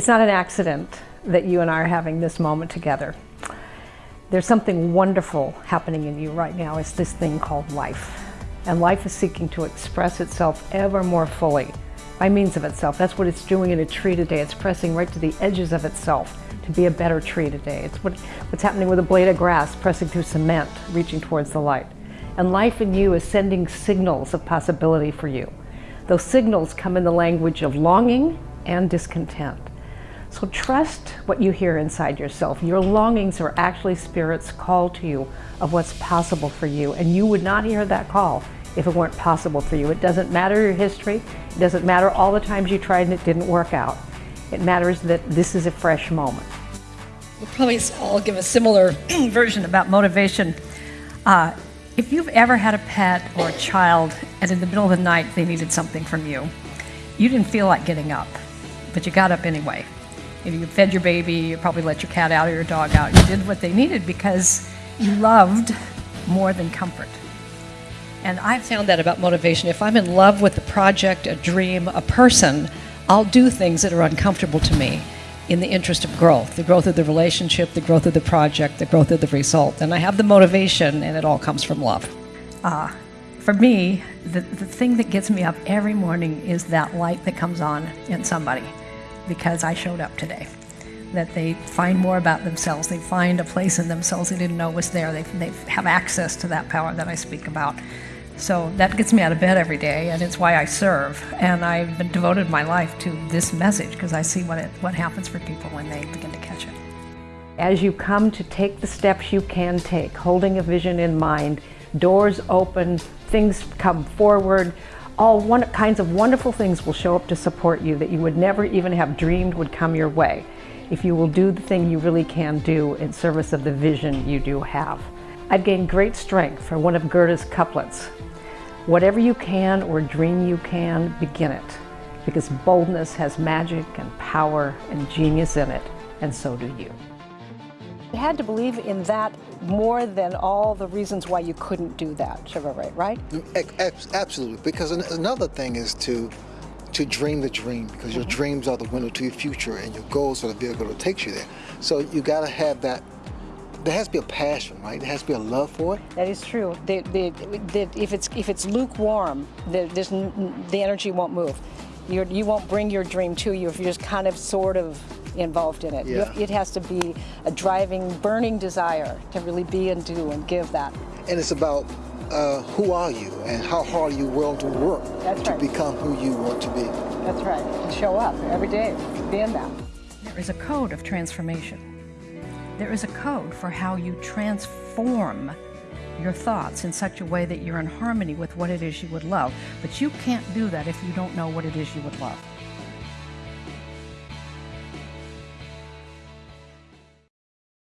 It's not an accident that you and I are having this moment together. There's something wonderful happening in you right now. It's this thing called life. And life is seeking to express itself ever more fully by means of itself. That's what it's doing in a tree today. It's pressing right to the edges of itself to be a better tree today. It's what, what's happening with a blade of grass pressing through cement, reaching towards the light. And life in you is sending signals of possibility for you. Those signals come in the language of longing and discontent. So trust what you hear inside yourself. Your longings are actually Spirit's call to you of what's possible for you. And you would not hear that call if it weren't possible for you. It doesn't matter your history. It doesn't matter all the times you tried and it didn't work out. It matters that this is a fresh moment. We'll probably all give a similar version about motivation. Uh, if you've ever had a pet or a child and in the middle of the night they needed something from you, you didn't feel like getting up, but you got up anyway. You, know, you fed your baby, you probably let your cat out or your dog out. You did what they needed because you loved more than comfort. And I've found that about motivation. If I'm in love with a project, a dream, a person, I'll do things that are uncomfortable to me in the interest of growth, the growth of the relationship, the growth of the project, the growth of the result. And I have the motivation, and it all comes from love. Uh, for me, the, the thing that gets me up every morning is that light that comes on in somebody because I showed up today. That they find more about themselves, they find a place in themselves they didn't know was there, they, they have access to that power that I speak about. So that gets me out of bed every day, and it's why I serve. And I've been devoted my life to this message because I see what, it, what happens for people when they begin to catch it. As you come to take the steps you can take, holding a vision in mind, doors open, things come forward, all one, kinds of wonderful things will show up to support you that you would never even have dreamed would come your way if you will do the thing you really can do in service of the vision you do have. I've gained great strength from one of Goethe's couplets. Whatever you can or dream you can, begin it, because boldness has magic and power and genius in it, and so do you. You had to believe in that more than all the reasons why you couldn't do that, Chevrolet, right? Absolutely, because another thing is to to dream the dream, because mm -hmm. your dreams are the window to your future, and your goals are the vehicle that takes you there. So you got to have that. There has to be a passion, right? There has to be a love for it. That is true. The, the, the, if it's if it's lukewarm, the, the energy won't move. You're, you won't bring your dream to you if you're just kind of sort of involved in it. Yeah. It has to be a driving, burning desire to really be and do and give that. And it's about uh, who are you and how hard are you willing to work That's to right. become who you want to be. That's right. To show up every day, be in that. There is a code of transformation. There is a code for how you transform your thoughts in such a way that you're in harmony with what it is you would love. But you can't do that if you don't know what it is you would love.